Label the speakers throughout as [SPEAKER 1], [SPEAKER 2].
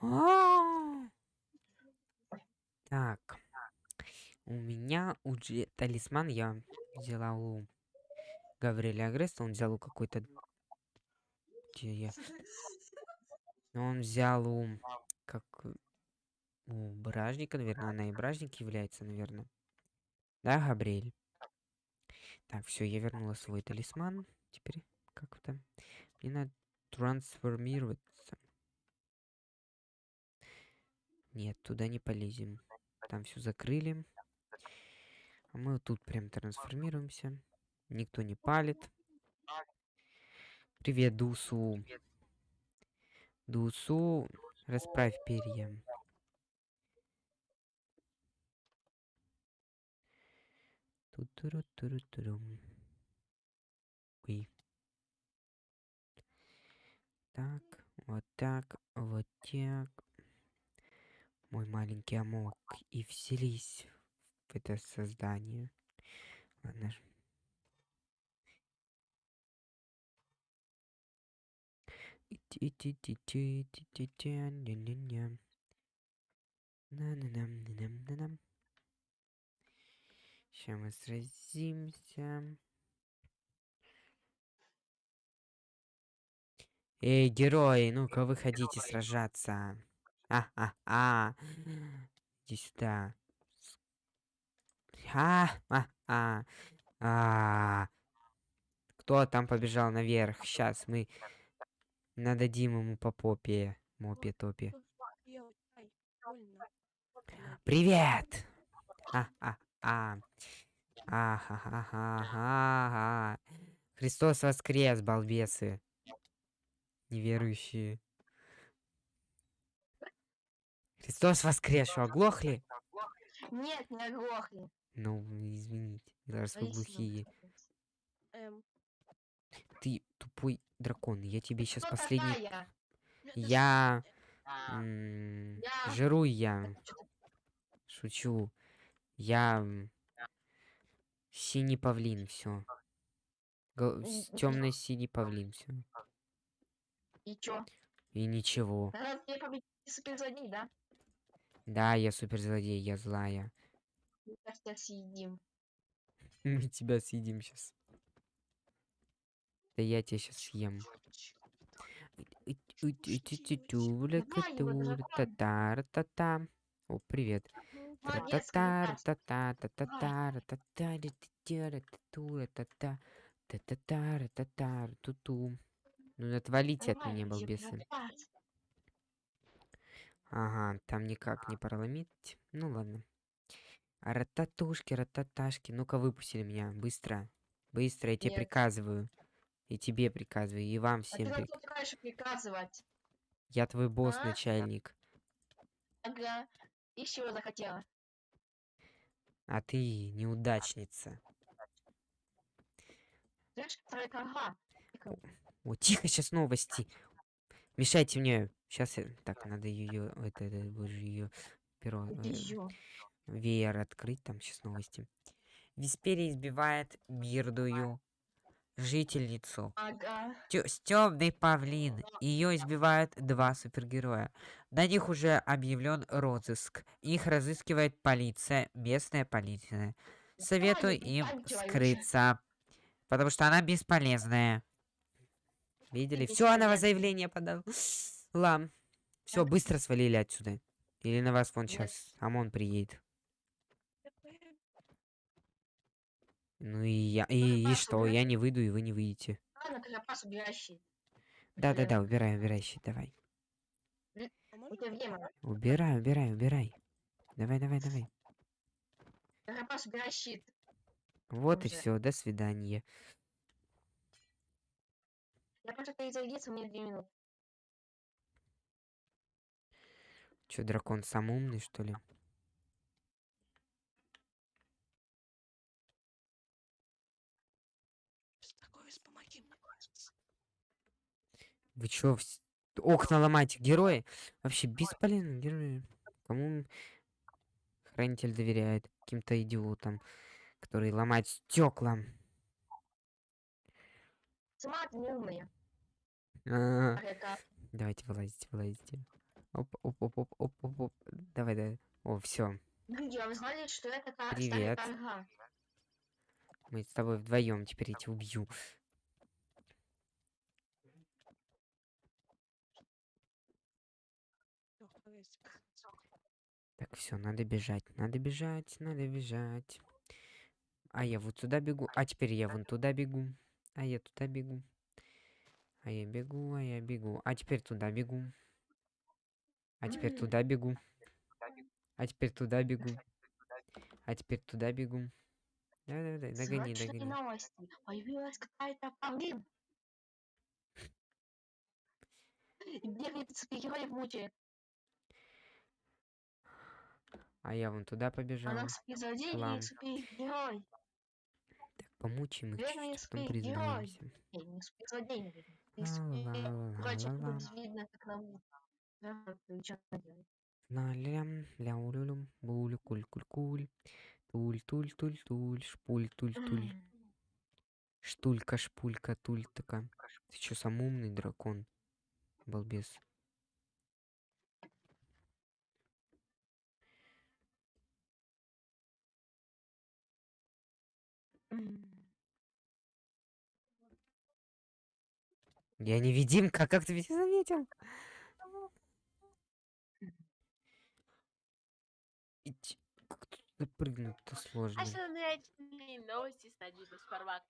[SPEAKER 1] А! Так. У меня уже талисман я взяла у Гавриэля Агреста. Он взял у какой-то... Где я? Он взял у... Как... У Бражника, наверное. Она и Бражник является, наверное. Да, Габриэль? Так, все, я вернула свой талисман. Теперь как-то... Мне надо трансформироваться. Нет, туда не полезем. Там все закрыли. А мы тут прям трансформируемся. Никто не палит. Привет, Дусу. Дусу, расправь перья. Ту-туру-туру-турум. Ой. Так, вот так, вот так. Мой маленький амок. И вселись в это создание. Ладно. Сейчас мы сразимся. Эй, герои, ну-ка выходите сражаться. А-а-а. Иди сюда. А-а-а. А. Кто там побежал наверх? Сейчас мы нададим ему по попе. Мопе топе. Привет! А-а-а. А-ха-ха-ха-ха. Христос воскрес, балбесы. Неверующие. Христос воскрес, что, оглохли?
[SPEAKER 2] Нет, не оглохли.
[SPEAKER 1] Ну, извините, раз вы глухие.
[SPEAKER 2] Эм,
[SPEAKER 1] Ты тупой дракон, я тебе сейчас
[SPEAKER 2] кто
[SPEAKER 1] последний...
[SPEAKER 2] такая?
[SPEAKER 1] Я...
[SPEAKER 2] А, Я-
[SPEAKER 1] Жиру я. Шучу. Я... Синий павлин, все. Темный синий павлин, все.
[SPEAKER 2] И чё?
[SPEAKER 1] И ничего.
[SPEAKER 2] Ты победитель суперзлодей, да?
[SPEAKER 1] Да, я суперзлодей, я злая.
[SPEAKER 2] Мы тебя съедим.
[SPEAKER 1] Мы тебя съедим сейчас. Да я тебя сейчас съем. Та-та-та. О, привет.
[SPEAKER 2] Молодец,
[SPEAKER 1] Та-та-та,
[SPEAKER 2] Кавказ.
[SPEAKER 1] та-та, та-та-та, та-та, ри-ти-ти-ри-ти-ту, та-та, та-та-та, ри-та-та, ту-ту. Ну отвалите от
[SPEAKER 2] Давай,
[SPEAKER 1] меня,
[SPEAKER 2] иди,
[SPEAKER 1] балбесы. Ага, там никак не проломить. Ну ладно. А Рататушки, рататашки. Ну-ка выпустили меня. Быстро. Быстро, я тебе
[SPEAKER 2] Нет.
[SPEAKER 1] приказываю. И тебе приказываю, и вам
[SPEAKER 2] А ты
[SPEAKER 1] всем
[SPEAKER 2] нам
[SPEAKER 1] прик...
[SPEAKER 2] тут раньше приказывать.
[SPEAKER 1] Я твой босс,
[SPEAKER 2] А?
[SPEAKER 1] начальник.
[SPEAKER 2] Ага. Чего захотела?
[SPEAKER 1] А ты неудачница.
[SPEAKER 2] Ага.
[SPEAKER 1] О, тихо, сейчас новости. Мешайте мне. Сейчас я... Так, надо ее... Это, это боже, ее перо... Э, веер открыть. Там сейчас новости. Висперия избивает бирдую жительницу.
[SPEAKER 2] Ага.
[SPEAKER 1] Стёбный павлин. Ее избивают два супергероя. На них уже объявлен розыск. Их разыскивает полиция, местная полиция. Советую им скрыться. Потому что она бесполезная. Видели? Все, она заявление подала. Лам. Все, быстро свалили отсюда. Или на вас вон сейчас ОМОН приедет. Ну и я. И, и что? Я не выйду, и вы не выйдете.
[SPEAKER 2] Ладно, Карапас, убирай щит.
[SPEAKER 1] Да-да-да, убирай, убирай щит, давай.
[SPEAKER 2] Время.
[SPEAKER 1] Убирай, убирай, убирай. Давай, давай, давай.
[SPEAKER 2] Карапас, убирай щит.
[SPEAKER 1] Вот и все, до свидания.
[SPEAKER 2] Я просто перезарядиться, у меня две минуты.
[SPEAKER 1] Че, дракон сам умный, что ли? Вы чё, вс- окна ломаете? Герои? Вообще бесполезны герои. Кому хранитель доверяет? Каким-то идиотам, которые ломают стекла.
[SPEAKER 2] Сама ты не умная.
[SPEAKER 1] А,
[SPEAKER 2] А это
[SPEAKER 1] Давайте вылазите, вылазите. Оп, оп, оп, оп, оп, оп, оп. Давай, давай. О, все.
[SPEAKER 2] А вы знали, что это ка-
[SPEAKER 1] Привет. Мы с тобой вдвоем теперь я тебя убью. Так, все, надо бежать, надо бежать, надо бежать. А я вот сюда бегу, а теперь я вон туда бегу, а я туда бегу. А я бегу, а я бегу, а теперь туда бегу. А теперь
[SPEAKER 2] М.
[SPEAKER 1] туда бегу. А теперь туда бегу. А теперь туда бегу. Давай-давай, догони,
[SPEAKER 2] Срочные
[SPEAKER 1] догони.
[SPEAKER 2] новости. Появилась какая-то павлин. Бегает супергероев мучает.
[SPEAKER 1] А я вон туда побежал.
[SPEAKER 2] Она спецзлодей
[SPEAKER 1] Лам.
[SPEAKER 2] супергерой.
[SPEAKER 1] Так, помучим их
[SPEAKER 2] Верный
[SPEAKER 1] чуть-чуть, потом
[SPEAKER 2] супергерой.
[SPEAKER 1] признаемся.
[SPEAKER 2] Не, не наверное. Ты супергерой, видно, как нам... Да, ты чё делаешь?
[SPEAKER 1] Ля-лям, ляу-лю-люм, булю, куль-куль-куль. Туль-туль-туль-туль, шпуль-туль-туль.
[SPEAKER 2] М.
[SPEAKER 1] Штулька, шпулька, тулька. Ты чё, сам умный дракон? Балбес. Я невидимка, как ты меня заметил? Ить, Как тут запрыгнуть-то сложно.
[SPEAKER 3] Основные новости с Надеждой Спарвак.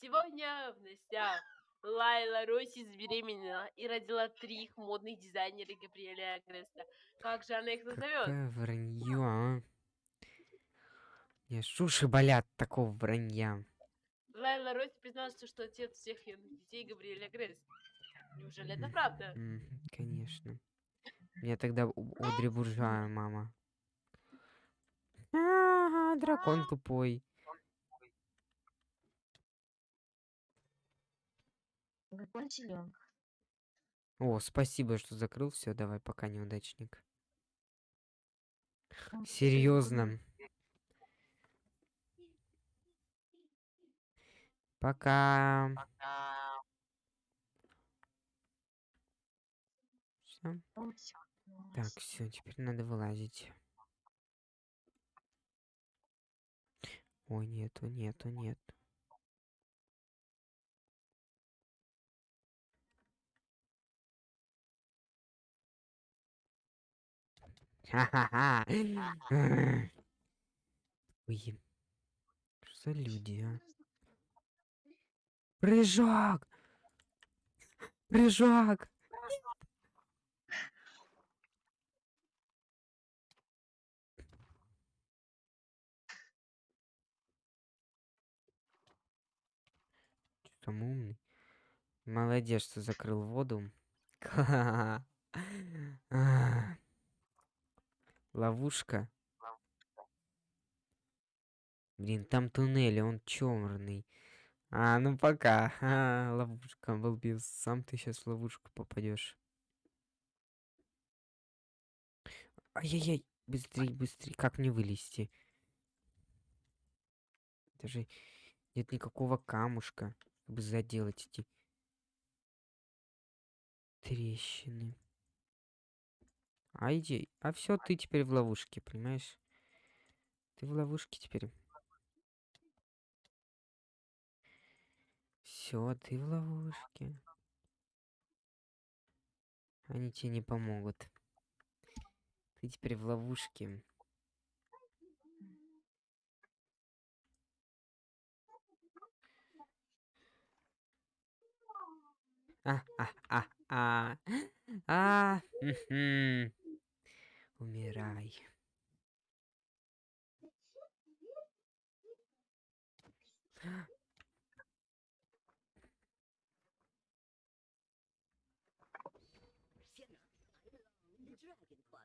[SPEAKER 3] Сегодня в новостях Лайла Росси забеременела и родила три их модных дизайнера Габриэля Агреста. Как же она их назовет?
[SPEAKER 1] Какое вранье, а? Мне ж уши болят такого вранья.
[SPEAKER 3] Лайла Росси признался, что отец всех ее детей Габриэль Агрест. Неужели это правда?
[SPEAKER 1] Конечно. Мне тогда Одри Буржуа мама. Ага, дракон тупой.
[SPEAKER 2] Какой он силен.
[SPEAKER 1] О, спасибо, что закрыл все. Давай, пока неудачник. Серьезно. Пока.
[SPEAKER 2] Он всё
[SPEAKER 1] Так, все, теперь надо вылазить. Ой, нету, нету, нет. Ха-ха-ха. Ой. Что за люди, а? Прыжок! Прыжок! Там умный? Молодец, что закрыл воду. Ловушка. Блин, там туннель, он черный. А, ну пока. А, ловушка, балбес. Сам ты сейчас в ловушку попадешь. Ай-яй-яй, быстрей, быстрей. Как мне вылезти? Даже нет никакого камушка, чтобы заделать эти трещины. А иди, а все, ты теперь в ловушке, понимаешь? Ты в ловушке теперь. Все, ты в ловушке. Они тебе не помогут. Ты теперь в ловушке. А, а, а. Умирай.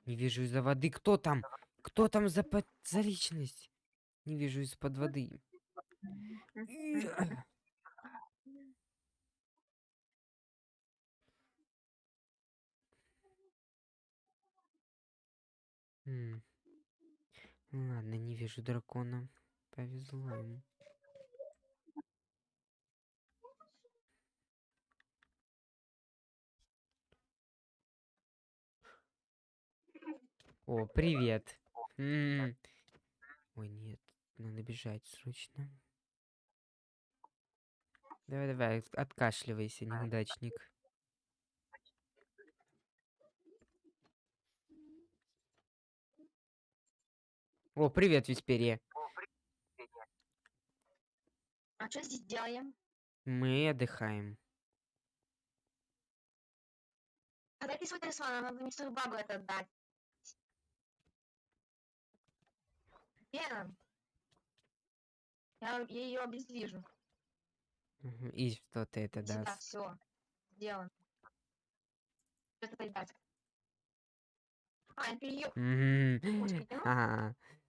[SPEAKER 1] Не вижу из-за воды. Кто там? Кто там за, под- за личность? Не вижу из-под воды. Иа. М. Ну Ладно, не вижу дракона. Повезло ему. О, привет. Ой, нет, надо бежать срочно. Давай, давай, от- откашливайся, неудачник. О, привет, Висперия.
[SPEAKER 2] А что здесь делаем?
[SPEAKER 1] Мы отдыхаем.
[SPEAKER 2] Ты свой талисман, надо мистеру Багу это отдать. Она? Я, ее обездвижу.
[SPEAKER 1] И что ты это
[SPEAKER 2] Сюда,
[SPEAKER 1] даст?
[SPEAKER 2] все. Сделано. Это передать. А, это ее.
[SPEAKER 1] Мгм.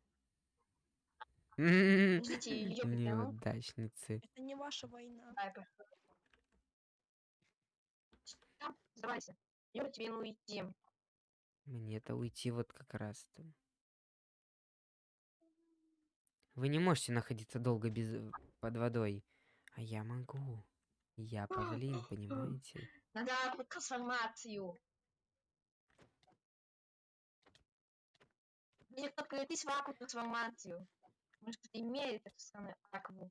[SPEAKER 2] Подождите, ее притяну.
[SPEAKER 1] Неудачницы.
[SPEAKER 4] Это не ваша война.
[SPEAKER 2] Сдавайся. Я тебе ну уйти.
[SPEAKER 1] Мне-то уйти вот как раз-то. Вы не можете находиться долго без э, под водой, а я могу. Я павлин, понимаете?
[SPEAKER 2] Надо трансформацию. Мне только в акву трансформацию. Может, имеет эту самую акву.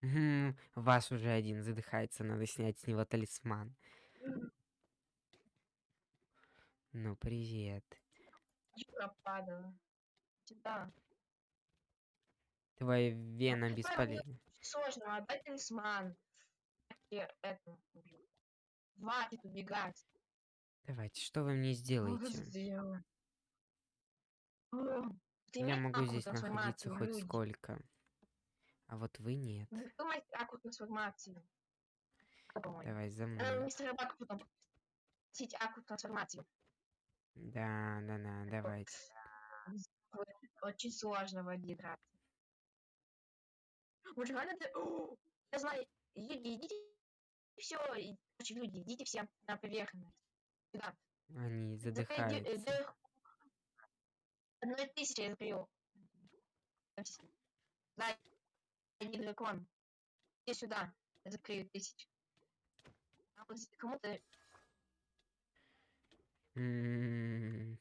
[SPEAKER 1] Мгм, Вас уже один задыхается, надо снять с него талисман. Ну, привет.
[SPEAKER 2] Юра падала. Сюда.
[SPEAKER 1] Твоя вена бесполезна.
[SPEAKER 2] Сложно, отдай талисман. И это. Хватит убегать.
[SPEAKER 1] Давайте, что вы мне сделаете?
[SPEAKER 2] Сделай. О, ты
[SPEAKER 1] Я могу здесь находиться хоть
[SPEAKER 2] люди?
[SPEAKER 1] сколько. А вот вы нет.
[SPEAKER 2] Трансформацию? Кто по-моему?
[SPEAKER 1] Давай за
[SPEAKER 2] Надо
[SPEAKER 1] мной.
[SPEAKER 2] мистера Бака потом попросить акву трансформацию.
[SPEAKER 1] Да, да, да, давайте.
[SPEAKER 2] Очень сложно в воде драться. Может, реально ты... Я знаю, люди, идите все, короче, люди, идите все на поверхность. Сюда.
[SPEAKER 1] Они
[SPEAKER 2] э,
[SPEAKER 1] задыхаются.
[SPEAKER 2] Одной тысячи я закрою. Да, иди дракон. Иди сюда. Я закрою тысячу. А вот кому-то
[SPEAKER 1] М,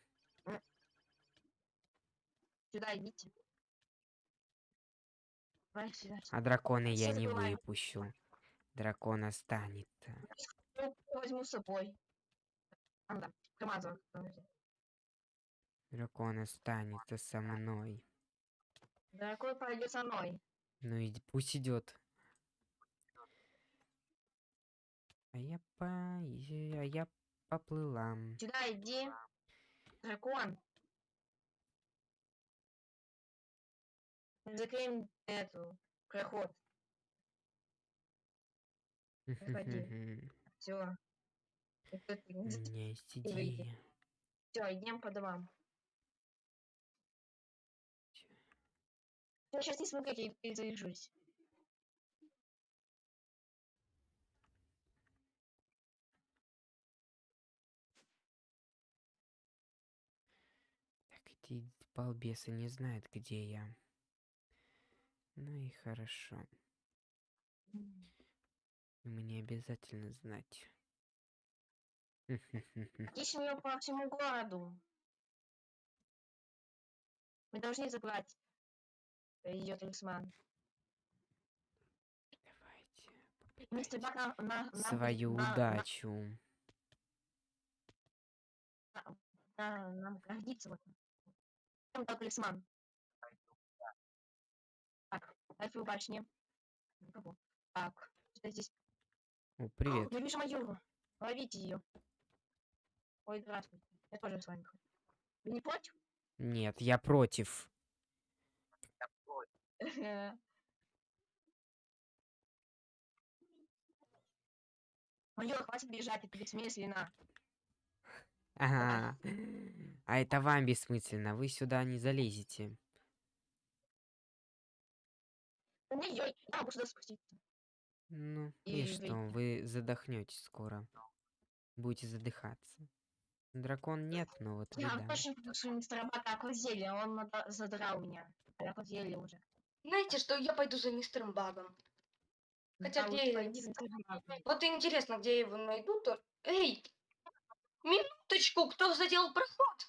[SPEAKER 2] сюда идите. Давай сюда.
[SPEAKER 1] А дракона я не выпущу. Дракон останется.
[SPEAKER 2] Ну, возьму с собой. А, ну да, Камазовый.
[SPEAKER 1] Дракон останется со мной.
[SPEAKER 2] Дракон пойдет со мной.
[SPEAKER 1] Ну и пусть идет. А я по... А я поплыла.
[SPEAKER 2] Сюда иди. Дракон. Закрыем эту проход. Заходи. Все.
[SPEAKER 1] У меня есть идея.
[SPEAKER 2] Все, идем по домам. Я сейчас не смогу, я перезаряжусь.
[SPEAKER 1] Так эти балбесы не знают, где я. Ну и хорошо. Мне обязательно знать.
[SPEAKER 2] Ищем ее по всему городу. Мы должны забрать ее талисман.
[SPEAKER 1] Давайте.
[SPEAKER 2] Мистер Бак нам, на, нам,
[SPEAKER 1] Свою
[SPEAKER 2] на- на-
[SPEAKER 1] удачу.
[SPEAKER 2] на- нам гордится вот. Там дал талисман. Так, Эльфы башни. Никого. Так, что здесь?
[SPEAKER 1] О,
[SPEAKER 2] О,
[SPEAKER 1] привет.
[SPEAKER 2] Я вижу Майору. Ловите ее. Ой, здравствуйте. Я тоже с вами хочу. Вы не против?
[SPEAKER 1] Нет, я против.
[SPEAKER 2] Майор, хватит бежать, это бессмысленно.
[SPEAKER 1] Ага. А это вам бессмысленно. Вы сюда не залезете.
[SPEAKER 2] Ой-ой, я могу сюда спуститься.
[SPEAKER 1] Ну,
[SPEAKER 2] И
[SPEAKER 1] и что, вы задохнетесь скоро. Будете задыхаться. Дракон нет, но вот
[SPEAKER 2] Я
[SPEAKER 1] да.
[SPEAKER 2] точно попрошу мистера Бака аквазелье, он задрал меня. Аквазелье уже.
[SPEAKER 5] Знаете, что я пойду за мистером Багом. Хотя
[SPEAKER 2] Да,
[SPEAKER 5] где я-
[SPEAKER 2] пойди.
[SPEAKER 5] Вот интересно, где я его найду, то... Эй! Минуточку, кто задел проход?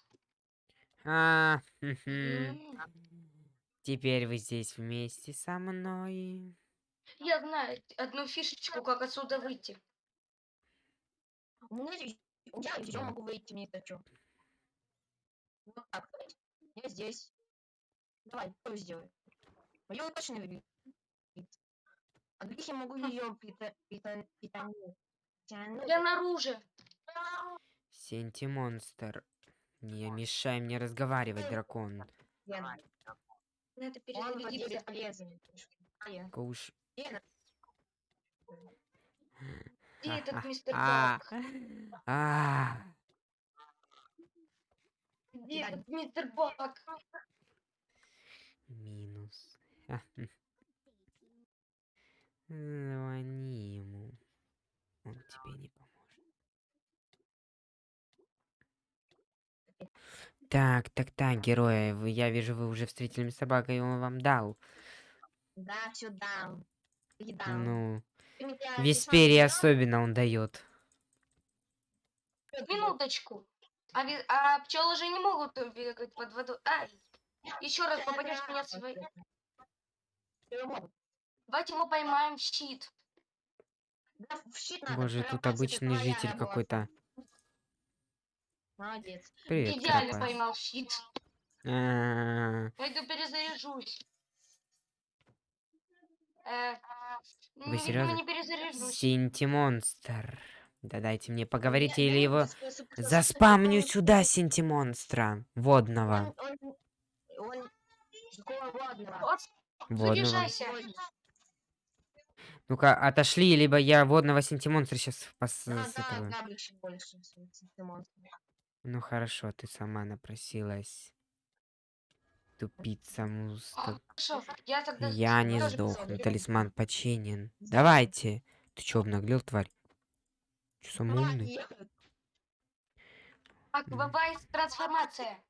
[SPEAKER 1] А, Теперь вы здесь вместе со мной.
[SPEAKER 5] Я знаю одну фишечку, как отсюда выйти.
[SPEAKER 2] У меня здесь- я еще могу выйти, мне это что? Вот так. Я здесь. Давай, кто сделай. Точно не выбит. А других я могу ее питануть.
[SPEAKER 5] Я наружу.
[SPEAKER 1] Сенти-монстр. Не мешай мне разговаривать, дракон.
[SPEAKER 5] Надо перезарядиться.
[SPEAKER 2] А.
[SPEAKER 1] Куш.
[SPEAKER 5] Где этот мистер
[SPEAKER 1] А,
[SPEAKER 5] Бак?
[SPEAKER 1] а.
[SPEAKER 5] Где этот мистер Бак?
[SPEAKER 1] Минус. Хм. Звони ему. Он тебе не поможет. Так, так, так, герои, вы, я вижу, вы уже встретили с собакой, и он вам дал.
[SPEAKER 2] Да, все дам.
[SPEAKER 1] Ну, Весперии особенно он дает.
[SPEAKER 5] Минуточку. А, а пчелы же не могут э, бегать под водой. Ай! Еще раз попадешь в меня своей. Давайте мы поймаем в щит.
[SPEAKER 2] Да, в щит надо,
[SPEAKER 1] Боже,
[SPEAKER 2] прям
[SPEAKER 1] тут обычный житель какой-то.
[SPEAKER 2] Молодец.
[SPEAKER 1] Привет,
[SPEAKER 5] Идеально
[SPEAKER 1] Крапас.
[SPEAKER 5] поймал щит.
[SPEAKER 1] А,
[SPEAKER 5] Пойду перезаряжусь. Э,
[SPEAKER 1] Вы серьезно?
[SPEAKER 5] не перезаряжусь.
[SPEAKER 1] Синти-монстр. Да дайте мне поговорить,
[SPEAKER 2] Я-
[SPEAKER 1] или
[SPEAKER 2] я
[SPEAKER 1] его... Заспамню
[SPEAKER 2] способ-
[SPEAKER 1] сюда Синти-монстра. Водного.
[SPEAKER 2] Он, он, он, водного.
[SPEAKER 5] Заряжайся.
[SPEAKER 1] Ну-ка, отошли, либо я водного Синти-монстра сейчас пос...
[SPEAKER 2] Да, да. Габрич больше.
[SPEAKER 1] Ну хорошо, ты сама напросилась. Тупица муста.
[SPEAKER 5] Хорошо, я тогда...
[SPEAKER 1] Я не сдохну, талисман починен. Давайте. Ты чё, обнаглел, тварь? Чё,
[SPEAKER 2] Давай,
[SPEAKER 1] умный?
[SPEAKER 2] ехать.
[SPEAKER 5] Аквабайс трансформация.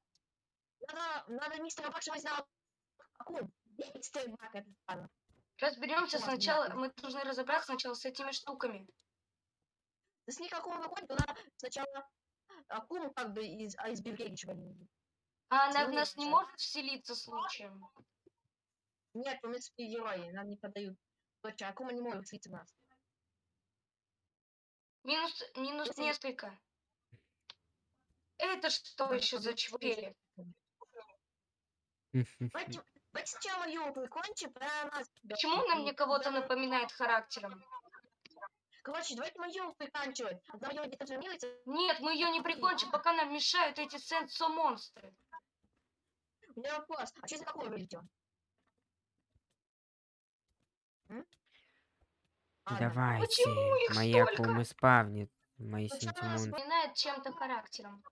[SPEAKER 2] Надо, надо мистера Бакша возьмем. Акум. Мистер Бак, это ладно.
[SPEAKER 5] Разберемся
[SPEAKER 2] Ладно,
[SPEAKER 5] сначала. Мы должны разобраться сначала с этими штуками.
[SPEAKER 2] Них Акум выходит, то надо сначала Акум как бы из, а из Бельгии чего-нибудь.
[SPEAKER 5] А она в нас не может вселиться случаем?
[SPEAKER 2] Нет, нас герои, нам не подают. Точно, Акума не может слиться в нас.
[SPEAKER 5] Минус, минус
[SPEAKER 2] Если-
[SPEAKER 5] несколько. Это что еще за чурели?
[SPEAKER 2] Давайте,
[SPEAKER 5] Почему она мне кого-то напоминает характером?
[SPEAKER 2] Короче, давайте мою приканчивать. Одна мою где-то взломилась.
[SPEAKER 5] Нет, мы ее не прикончим, пока нам мешают эти сенсо-монстры.
[SPEAKER 2] У меня вопрос. А что за какой вылетел?
[SPEAKER 1] Давайте. Моя
[SPEAKER 5] столько?
[SPEAKER 1] акума спавнит. Мои
[SPEAKER 2] Почему
[SPEAKER 1] синтимон.
[SPEAKER 5] Напоминает чем-то характером.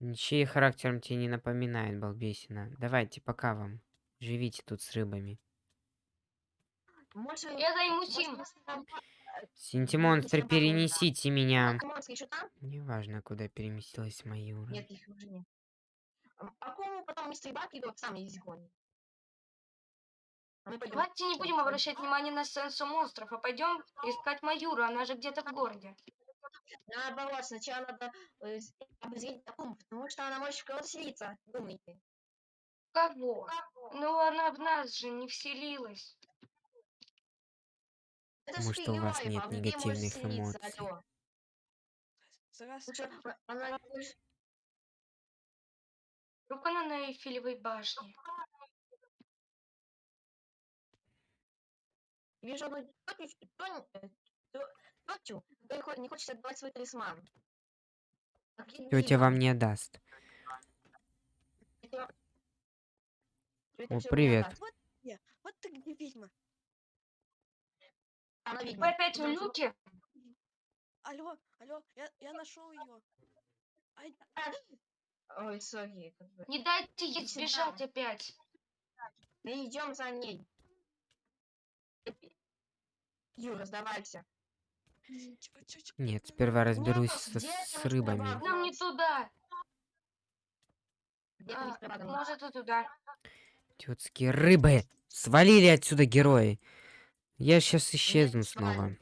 [SPEAKER 1] Ничей характером тебе не напоминает, балбесина. Давайте, пока вам. Живите тут с рыбами.
[SPEAKER 2] Может,
[SPEAKER 5] Я займусь им.
[SPEAKER 2] добавить, да.
[SPEAKER 1] перенесите меня.
[SPEAKER 2] А?
[SPEAKER 1] Неважно, куда переместилась Маюра.
[SPEAKER 2] Нет, их уже нет. А кому потом мистер Бак идет, сам их изгонит. А.
[SPEAKER 5] Давайте не будем обращать внимание на сенсо-монстров, а пойдем искать Маюру, она же где-то в городе.
[SPEAKER 2] Наоборот, сначала надо э, обозреть Акуму, потому что она может в кого-то селиться. Думайте.
[SPEAKER 5] Кого? Ну она в нас же не вселилась.
[SPEAKER 2] Это
[SPEAKER 1] Потому
[SPEAKER 2] же
[SPEAKER 1] что у вас нет
[SPEAKER 2] а может
[SPEAKER 1] негативных
[SPEAKER 2] селиться,
[SPEAKER 1] эмоций.
[SPEAKER 2] алло.
[SPEAKER 4] Здравствуйте.
[SPEAKER 2] Она не может-
[SPEAKER 5] Вдруг она на Эйфелевой башне.
[SPEAKER 2] Вижу одну тетю, не хочет отдавать свой талисман.
[SPEAKER 1] Тетя вам не даст. О, привет.
[SPEAKER 4] вот ты где ведьма.
[SPEAKER 2] Она ведьма.
[SPEAKER 5] Вы опять в люке?
[SPEAKER 4] Алло, алло, я, я нашел ее. Ай,
[SPEAKER 2] Ой, сори. как бы.
[SPEAKER 5] Не дайте ей сбежать опять.
[SPEAKER 2] Мы идем за ней. Юра, сдавайся.
[SPEAKER 1] Нет, сперва разберусь
[SPEAKER 2] Нет,
[SPEAKER 1] со-
[SPEAKER 2] где
[SPEAKER 1] с
[SPEAKER 2] это
[SPEAKER 1] рыбами.
[SPEAKER 5] Нам не туда. А, может и туда.
[SPEAKER 1] Тетские рыбы! Свалили отсюда герои! Я сейчас исчезну
[SPEAKER 2] Нет,
[SPEAKER 1] снова.
[SPEAKER 2] с-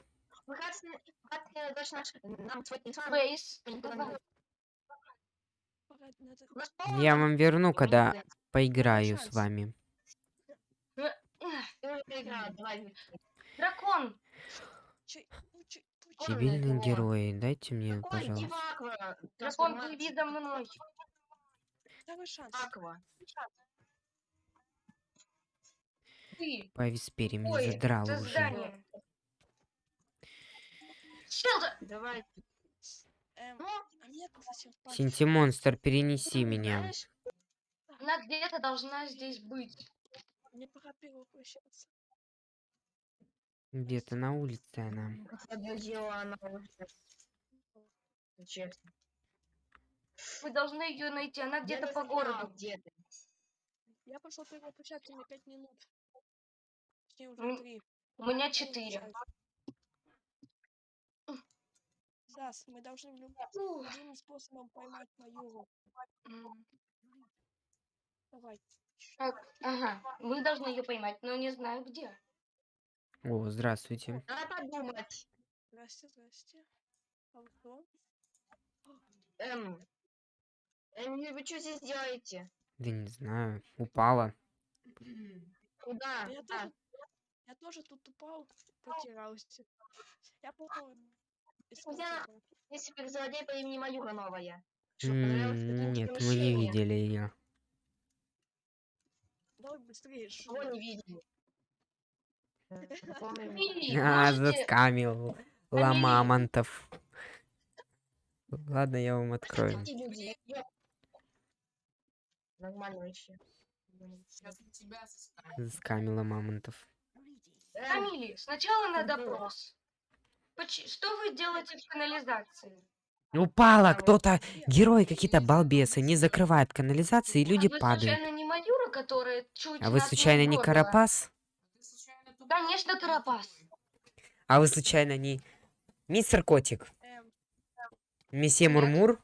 [SPEAKER 2] Ну
[SPEAKER 1] Я вам верну, когда поиграю с вами.
[SPEAKER 2] Давай.
[SPEAKER 5] Дракон.
[SPEAKER 1] Дебильные герои, дайте мне,
[SPEAKER 2] Какой
[SPEAKER 1] пожалуйста.
[SPEAKER 2] Аква?
[SPEAKER 5] Дракон, плыви за мной.
[SPEAKER 4] Второй шанс.
[SPEAKER 2] Аква.
[SPEAKER 5] Ты.
[SPEAKER 1] По меня задрал уже.
[SPEAKER 5] здание.
[SPEAKER 2] Давай.
[SPEAKER 4] Эм,
[SPEAKER 2] Ну,
[SPEAKER 4] а?
[SPEAKER 1] Синтимонстр, перенеси меня.
[SPEAKER 5] Она где-то должна здесь быть.
[SPEAKER 4] Мне пора перевоплощаться.
[SPEAKER 1] Где-то на улице она.
[SPEAKER 2] подождала она уже. Честно.
[SPEAKER 5] Вы должны ее найти. Она где-то по городу.
[SPEAKER 2] Где ты?
[SPEAKER 4] Я пошел перевоплощаться, мне пять минут. Точнее,
[SPEAKER 5] М,
[SPEAKER 4] уже три.
[SPEAKER 5] У меня четыре.
[SPEAKER 4] Зас, мы должны люб-
[SPEAKER 5] Ух,
[SPEAKER 4] любым способом поймать Маюру.
[SPEAKER 5] м.
[SPEAKER 4] Давай.
[SPEAKER 5] Так, ага. Мы должны ее поймать, но не знаю где.
[SPEAKER 1] О, здравствуйте.
[SPEAKER 2] Надо подумать.
[SPEAKER 4] Здрасте, здрасте. А вы кто?
[SPEAKER 2] Эм. Эм, вы что здесь делаете?
[SPEAKER 1] Да не знаю. Упала.
[SPEAKER 2] Куда?
[SPEAKER 4] Да я
[SPEAKER 2] Куда?
[SPEAKER 4] тоже, я тоже тут упал, потерялся. Я попал
[SPEAKER 2] Я-
[SPEAKER 4] тебя.
[SPEAKER 2] Есть суперзлодей по имени Маюра новая. Что,
[SPEAKER 1] Нет, мы не видели ее.
[SPEAKER 4] Давай быстрее.
[SPEAKER 2] Кого
[SPEAKER 4] шумно.
[SPEAKER 2] не видели? Э,
[SPEAKER 1] А, заскамил. Ламамонтов. Ладно, я вам открою.
[SPEAKER 2] Нормально вообще.
[SPEAKER 1] Заскамила мамонтов.
[SPEAKER 5] Камили, сначала на допрос. Поч- Что вы делаете в канализации?
[SPEAKER 1] Упала
[SPEAKER 2] А вот
[SPEAKER 1] кто-то. Герои какие-то балбесы. Не закрывают канализации, и люди
[SPEAKER 5] а вы
[SPEAKER 1] падают.
[SPEAKER 5] случайно не Маюра, которая чуть
[SPEAKER 1] А вы случайно не? Карапас?
[SPEAKER 5] Конечно, Карапас.
[SPEAKER 1] А вы случайно не мистер Котик? Месье. Мурмур?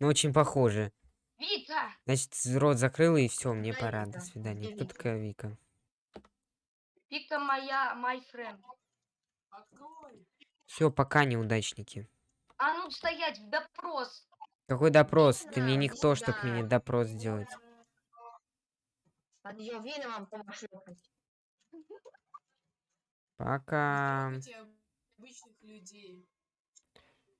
[SPEAKER 1] Ну, очень похоже.
[SPEAKER 5] Вика!
[SPEAKER 1] Значит, рот закрыла и все, мне
[SPEAKER 2] Какая
[SPEAKER 1] пора.
[SPEAKER 2] Вика?
[SPEAKER 1] До свидания. Кто
[SPEAKER 2] Вика?
[SPEAKER 1] такая Вика?
[SPEAKER 5] Вика моя, my friend.
[SPEAKER 1] Все, пока, неудачники.
[SPEAKER 5] А ну стоять, в допрос.
[SPEAKER 1] Какой допрос? Ты мне никто, чтоб мне допрос сделать.
[SPEAKER 2] Ее веном пошлепать.
[SPEAKER 1] Пока.
[SPEAKER 6] обычных людей.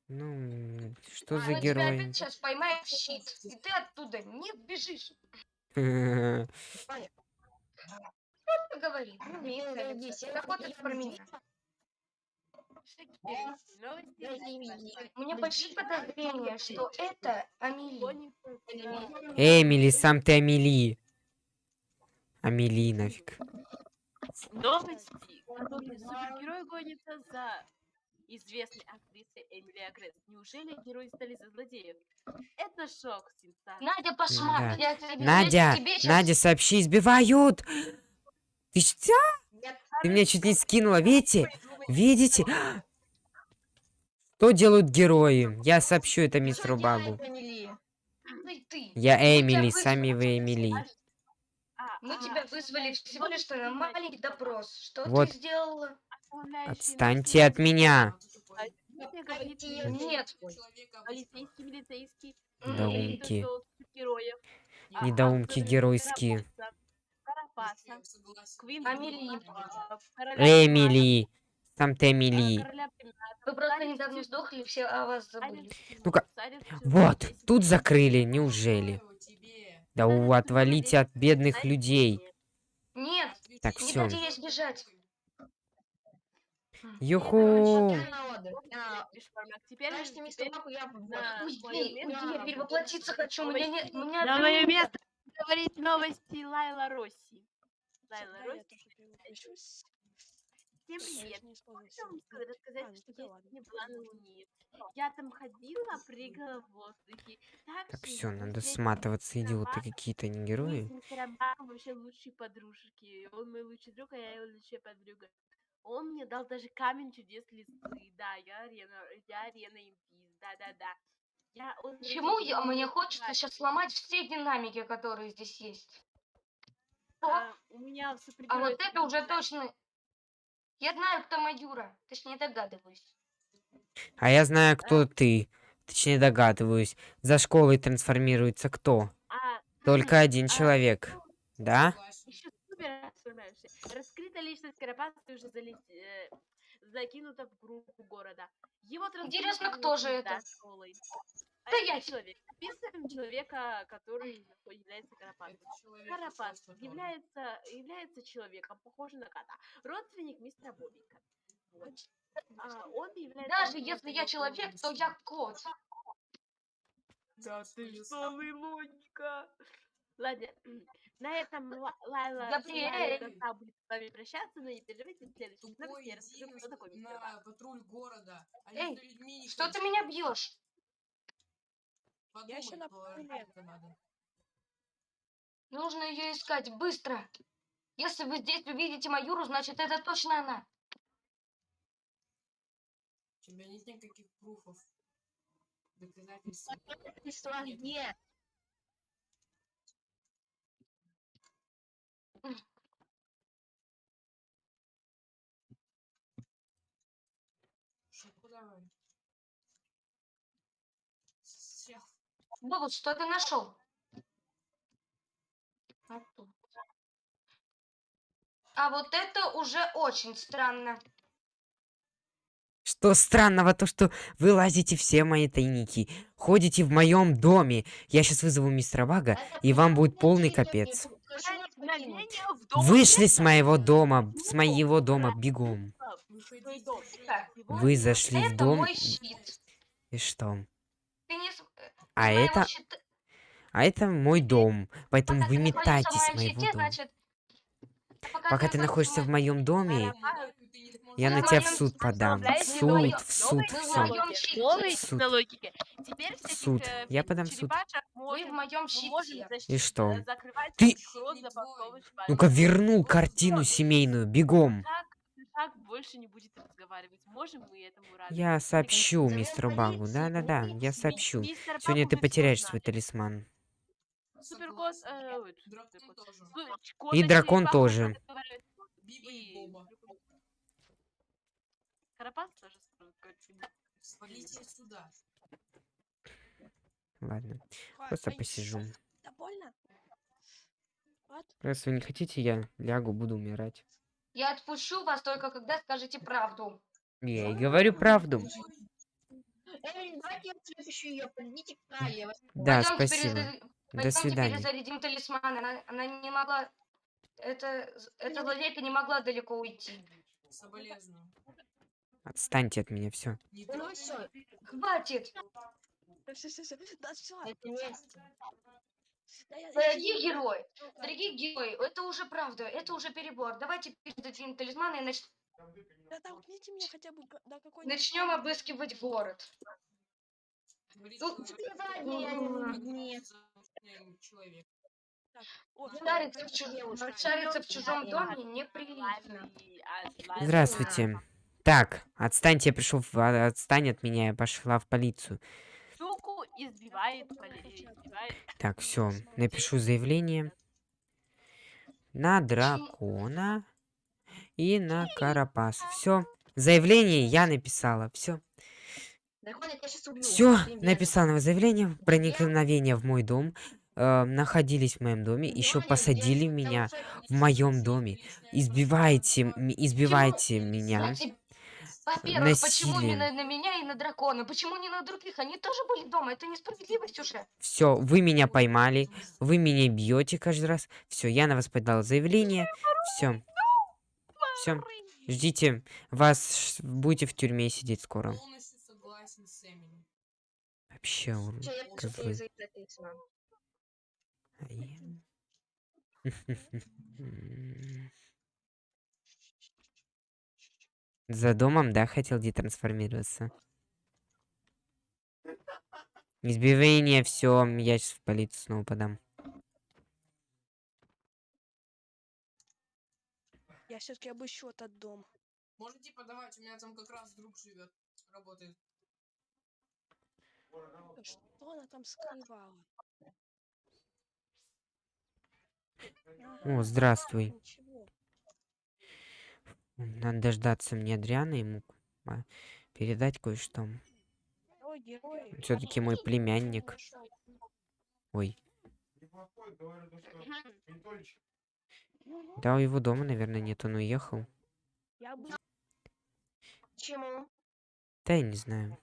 [SPEAKER 1] Ну, что
[SPEAKER 5] Мы
[SPEAKER 1] за герой?
[SPEAKER 5] сейчас поймаем в щит. И ты оттуда не сбежишь. Что говори?
[SPEAKER 2] Милый, иди, сядь,
[SPEAKER 5] Работаешь
[SPEAKER 2] я
[SPEAKER 5] про меня.
[SPEAKER 2] О,
[SPEAKER 3] Новости
[SPEAKER 2] я
[SPEAKER 3] из
[SPEAKER 2] не
[SPEAKER 3] России.
[SPEAKER 2] видела.
[SPEAKER 5] У меня большие подозрения, что это Амели.
[SPEAKER 1] Эмили, сам ты Амели. Амели нафиг.
[SPEAKER 3] Новости. Какой супергерой гонится за известной актрисой Эмили Агресс. Неужели герои стали за злодеев? Это шок, сенсация.
[SPEAKER 5] Надя, пошмак.
[SPEAKER 1] Да.
[SPEAKER 5] Я тебе,
[SPEAKER 1] Надя,
[SPEAKER 5] я тебе щас-
[SPEAKER 1] Надя, сообщи, избивают. Ты что? Ты меня чуть не скинула, видите? Видите? Что делают герои? Я сообщу это мистеру Багу. Я Эмили, сами вы Эмили.
[SPEAKER 3] А,
[SPEAKER 5] Мы
[SPEAKER 3] а,
[SPEAKER 5] тебя вызвали всего лишь на маленький допрос. Что
[SPEAKER 1] Вот.
[SPEAKER 5] ты сделала?
[SPEAKER 1] Отстаньте от меня.
[SPEAKER 3] Э,
[SPEAKER 5] Нет.
[SPEAKER 3] полицейский, милицейский.
[SPEAKER 1] Недоумки.
[SPEAKER 3] э. А
[SPEAKER 1] Недоумки геройские.
[SPEAKER 3] Короля
[SPEAKER 1] Эмили. Сам ты Эмили.
[SPEAKER 5] Вы просто недавно сдохли, все о вас забыли.
[SPEAKER 1] Ну-ка. Вот, тут закрыли, неужели? Да у, отвалите от бедных людей.
[SPEAKER 5] Нет,
[SPEAKER 1] Так,
[SPEAKER 5] не
[SPEAKER 1] все.
[SPEAKER 5] дайте ей сбежать.
[SPEAKER 1] Юху.
[SPEAKER 3] Теперь,
[SPEAKER 2] Знаешь, мистер Баку, я
[SPEAKER 3] на
[SPEAKER 5] Уйди, я перевоплотиться хочу. У меня нет, меня
[SPEAKER 3] На мое место говорить новости Лайла Росси. Лайла Росси. Всем
[SPEAKER 4] Я
[SPEAKER 3] привет.
[SPEAKER 4] не
[SPEAKER 3] Хотела вам рассказать,
[SPEAKER 4] А,
[SPEAKER 3] что я сегодня была на Луне. Я там ходила, прыгала в воздухе.
[SPEAKER 1] Так
[SPEAKER 3] Также
[SPEAKER 1] все,
[SPEAKER 3] мы
[SPEAKER 1] надо сматываться, идиоты какие-то, не
[SPEAKER 3] Мы
[SPEAKER 1] герои.
[SPEAKER 3] Баком вообще лучшие подружки. Он мой лучший друг, а я его лучшая подруга. Он мне дал даже камень чудес листвы. Да, я арена, я арена импиз. Да-да-да. Я
[SPEAKER 5] Почему я, мне хочется сейчас сломать все динамики, которые здесь есть.
[SPEAKER 3] А, у меня
[SPEAKER 5] А вот это уже точно... Я знаю, кто Мадюра. Точнее, догадываюсь.
[SPEAKER 1] А я знаю, кто ты. точнее догадываюсь, за школой трансформируется кто?
[SPEAKER 3] А,
[SPEAKER 1] Только один
[SPEAKER 3] а,
[SPEAKER 1] человек. Да?
[SPEAKER 3] Еще супер расслабляешься. Раскрыта личность Карапаса уже залет... э, закинута в группу города. Его
[SPEAKER 5] Интересно, кто же это?
[SPEAKER 3] школой. А это
[SPEAKER 5] я-
[SPEAKER 3] человек. Описываем человека, который является
[SPEAKER 6] просто тоже.
[SPEAKER 3] является, является человеком, похожим на кота. Родственник мистера Бобика. Вот. А, он является...
[SPEAKER 5] Даже если я человек, то я кот.
[SPEAKER 3] Да ты что, логика. Ладно, на этом Ла- Лайла
[SPEAKER 5] Габриэль.
[SPEAKER 3] Будет с вами прощаться, но не переживайте, в следующем выпуске
[SPEAKER 6] Тупой
[SPEAKER 3] я расскажу, кто такой
[SPEAKER 6] на патруль города. а
[SPEAKER 5] Эй, Что ты меня бьешь?
[SPEAKER 6] Подумай,
[SPEAKER 4] ещё на
[SPEAKER 6] то
[SPEAKER 4] патруле.
[SPEAKER 6] это надо.
[SPEAKER 5] Нужно ее искать быстро. Если вы здесь увидите Маюру, значит это точно она.
[SPEAKER 6] У тебя нет никаких пруфов. Доказательств. Нет.
[SPEAKER 5] Бобут, что ты нашел? А тут. А вот это уже очень странно.
[SPEAKER 1] Что странного, то что вы лазите все мои тайники, ходите в моем доме. Я сейчас вызову мистера Бага, и вам будет полный капец. Вышли с моего дома, с моего дома, бегом. Вы зашли в дом, и что? А
[SPEAKER 5] моего
[SPEAKER 1] это, а это мой дом, поэтому
[SPEAKER 5] пока
[SPEAKER 1] вы метайтесь с моего
[SPEAKER 5] щите,
[SPEAKER 1] дома.
[SPEAKER 5] значит...
[SPEAKER 1] Пока ты находишься в моем доме, я на тебя в суд подам. В суд, в суд,
[SPEAKER 5] в
[SPEAKER 1] Суд.
[SPEAKER 3] в
[SPEAKER 1] Суд. Я подам в суд.
[SPEAKER 3] защ-
[SPEAKER 1] И что?
[SPEAKER 3] э,
[SPEAKER 1] Ты-. Ну-ка верну
[SPEAKER 3] Вот
[SPEAKER 1] картину семейную, бегом.
[SPEAKER 3] Так, больше не будет разговаривать. Можем мы этому рады?
[SPEAKER 1] Я сообщу мистеру Багу. Да-да-да, я сообщу.
[SPEAKER 3] Мистер
[SPEAKER 1] Сегодня ты потеряешь свой талисман.
[SPEAKER 3] Суперкот,
[SPEAKER 6] Согласен.
[SPEAKER 3] э, ой,
[SPEAKER 6] Дракон тоже.
[SPEAKER 1] И дракон тоже.
[SPEAKER 6] и.
[SPEAKER 3] Карапас тоже.
[SPEAKER 6] Свалите сюда.
[SPEAKER 1] Ладно, просто посижу.
[SPEAKER 4] Вот.
[SPEAKER 1] Раз вы не хотите, я лягу, буду умирать.
[SPEAKER 5] Я отпущу вас только когда скажете правду.
[SPEAKER 1] Я и говорю правду.
[SPEAKER 2] Эй, давайте я следующую ее. Подойдите к
[SPEAKER 1] Да,
[SPEAKER 5] Пойдёмте
[SPEAKER 1] спасибо.
[SPEAKER 5] перезаря-
[SPEAKER 1] До
[SPEAKER 5] пойдёмте
[SPEAKER 1] свидания.
[SPEAKER 5] перезарядим талисман. Она, она не могла... Это, эта злодейка не могла далеко уйти.
[SPEAKER 6] Соболезную.
[SPEAKER 1] Отстаньте от меня, все.
[SPEAKER 2] Ну все,
[SPEAKER 5] Хватит!
[SPEAKER 4] Да все, все, все. Да все.
[SPEAKER 2] это месть.
[SPEAKER 5] Дорогие герои, дорогие герои, это уже правда, это уже перебор. Давайте перезарядим талисман и нач-
[SPEAKER 4] Да толкните меня хотя бы до какой
[SPEAKER 5] начнем обыскивать город.
[SPEAKER 6] Говорит,
[SPEAKER 5] Ну, Шариться в, шариться чужом доме неприлично.
[SPEAKER 1] Здравствуйте. Так, отстаньте, я пришел, в... а, отстань от меня, я пошла в полицию.
[SPEAKER 3] Избивает, избивает.
[SPEAKER 1] Так, все, напишу заявление на дракона и на карапаса. Все, заявление я написала, все. Все,
[SPEAKER 2] верно.
[SPEAKER 1] написала заявление, проникновение в мой дом, э, находились в моем доме, еще посадили меня в моем доме, избивайте, избивайте меня.
[SPEAKER 5] Во-первых, почему
[SPEAKER 1] насилием.
[SPEAKER 5] именно на меня и на дракона? Почему не на других? Они тоже были дома. Это несправедливость уже.
[SPEAKER 1] Все, вы меня поймали, вы меня бьете каждый раз. Все, я на вас подал заявление. Все. Все. Ждите, вас будете в тюрьме сидеть скоро.
[SPEAKER 6] Полностью согласен с Эмили.
[SPEAKER 1] Вообще, ур-
[SPEAKER 2] Всё, я пишу
[SPEAKER 1] козлы.
[SPEAKER 2] перезарядать талисман.
[SPEAKER 1] А я- За домом, да, хотел детрансформироваться? Избивание, все, я сейчас в полицию снова подам.
[SPEAKER 4] Я все-таки обыщу этот дом.
[SPEAKER 6] Можете подавать, у меня там как раз друг живет, работает.
[SPEAKER 4] Что она там скрывала?
[SPEAKER 1] О, здравствуй.
[SPEAKER 4] Ничего.
[SPEAKER 1] Надо дождаться мне Адриана ему передать кое-что.
[SPEAKER 4] Ой, герой.
[SPEAKER 1] Все-таки мой племянник. Ой. Да, его дома, наверное, нет, он уехал.
[SPEAKER 2] Почему?
[SPEAKER 1] Да я не знаю.